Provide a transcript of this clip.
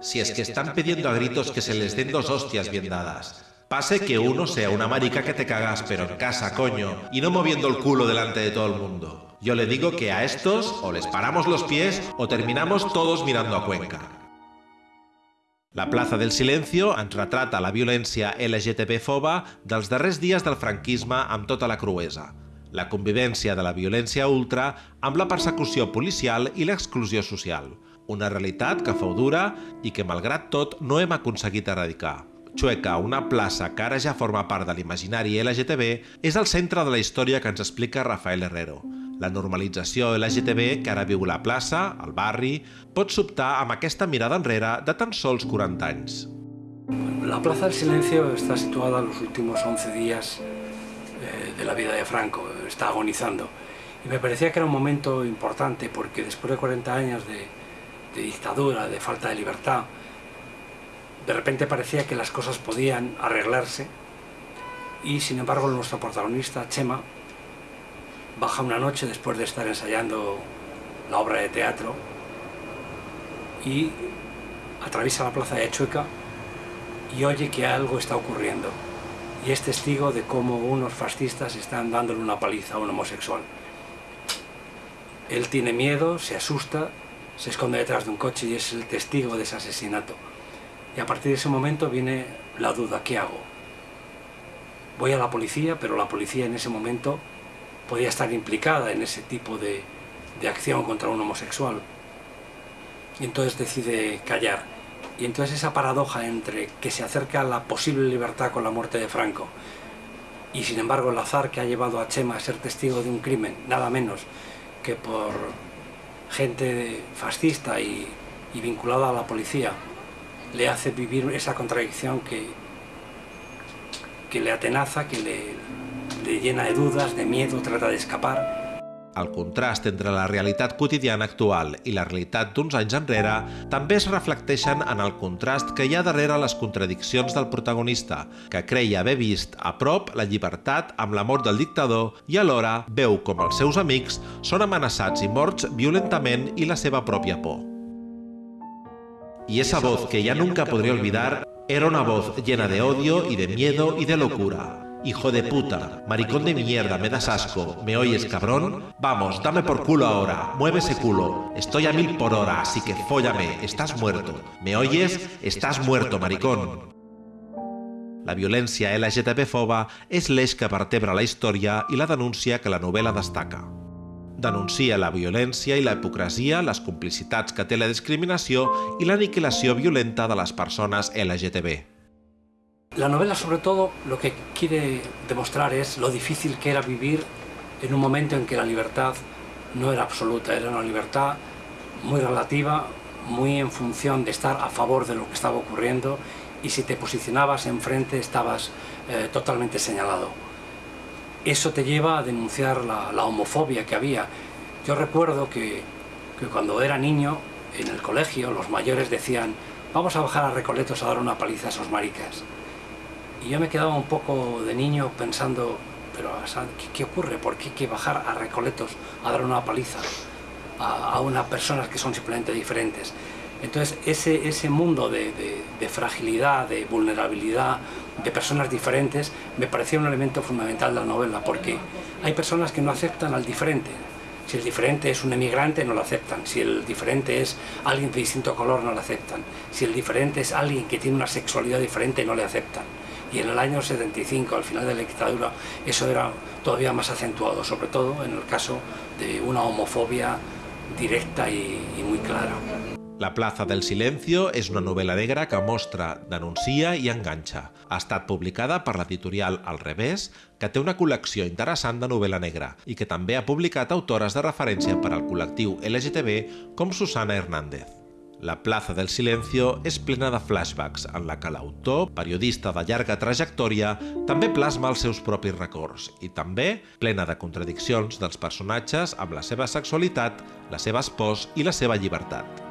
Si es que están pidiendo a gritos que se les den dos hostias bien dadas. Pase que uno sea una marica que te cagas, pero en casa, coño, y no moviendo el culo delante de todo el mundo. Yo le digo que a estos o les paramos los pies o terminamos todos mirando a Cuenca. La plaça del Silencio ens retrata la violència LGTB-foba dels darrers dies del franquisme amb tota la cruesa. La convivència de la violència ultra amb la persecució policial i l'exclusió social. Una realitat que fou dura i que, malgrat tot, no hem aconseguit erradicar. Chueca, una plaça que ara ja forma part de l'imaginari LGTB, és el centre de la història que ens explica Rafael Herrero. La normalització LGTB que ara viu la plaça, al barri, pot sobtar amb aquesta mirada enrere de tan sols 40 anys. La Plaza del Silencio está situada en los últimos 11 días eh, de la vida de Franco, está agonizando. Y me parecía que era un momento importante porque después de 40 años de, de dictadura, de falta de libertad, de repente parecía que las cosas podían arreglarse y sin embargo nuestra protagonista, Chema, baja una noche después de estar ensayando la obra de teatro y atraviesa la plaza de Chueca y oye que algo está ocurriendo y es testigo de cómo unos fascistas están dándole una paliza a un homosexual. Él tiene miedo, se asusta, se esconde detrás de un coche y es el testigo de ese asesinato. Y a partir de ese momento viene la duda, ¿qué hago? Voy a la policía, pero la policía en ese momento podía estar implicada en ese tipo de, acción contra un homosexual. Y entonces decide callar. Y entonces esa paradoja entre que se acerca la posible libertad con la muerte de Franco y sin embargo el azar que ha llevado a Chema a ser testigo de un crimen, nada menos que por gente fascista y, vinculada a la policía, le hace vivir esa contradicción que, que le atenaza, que le llena de dudas, de miedo, trata de escapar. El contrast entre la realitat quotidiana actual i la realitat d'uns anys enrere també es reflecteixen en el contrast que hi ha darrere les contradiccions del protagonista, que creia haver vist a prop la llibertat amb la mort del dictador i alhora veu com els seus amics són amenaçats i morts violentament i la seva pròpia por. Y esa voz que ya nunca podré olvidar era una voz llena de odio y de miedo y de locura. Hijo de puta, maricón de mierda, me das asco, ¿me oyes cabrón? Vamos, dame por culo ahora, mueve culo, estoy a mil por hora, así que fóllame, estás muerto. ¿Me oyes? Estás muerto, maricón. La violència LGTB-foba és l'eix que vertebra la història i la denúncia que la novel·la destaca. Denuncia la violència i la hipocresia, les complicitats que té la discriminació i l'aniquilació violenta de les persones LGTB. La novela sobre todo lo que quiere demostrar es lo difícil que era vivir en un momento en que la libertad no era absoluta, era una libertad muy relativa, muy en función de estar a favor de lo que estaba ocurriendo y si te posicionabas enfrente estabas eh, totalmente señalado. Eso te lleva a denunciar la, la homofobia que había. Yo recuerdo que, que cuando era niño en el colegio los mayores decían vamos a bajar a Recoletos a dar una paliza a esos maricas. Y yo me quedaba un poco de niño pensando, pero ¿qué, ocurre? ¿Por qué hay que bajar a Recoletos a dar una paliza a, unas personas que son simplemente diferentes? Entonces ese, ese mundo de, de, de, fragilidad, de vulnerabilidad, de personas diferentes, me parecía un elemento fundamental de la novela, porque hay personas que no aceptan al diferente. Si el diferente es un emigrante, no lo aceptan. Si el diferente es alguien de distinto color, no lo aceptan. Si el diferente es alguien que tiene una sexualidad diferente, no le aceptan y en el año 75, al final de la dictadura, eso era todavía más acentuado, sobre todo en el caso de una homofobia directa i, i muy clara. La plaça del Silencio és una novel·la negra que mostra, denuncia i enganxa. Ha estat publicada per l'editorial Al Revés, que té una col·lecció interessant de novel·la negra i que també ha publicat autores de referència per al col·lectiu LGTB com Susana Hernández. La plaça del Silencio és plena de flashbacks en la que l'autor, periodista de llarga trajectòria, també plasma els seus propis records i també plena de contradiccions dels personatges amb la seva sexualitat, les seves pors i la seva llibertat.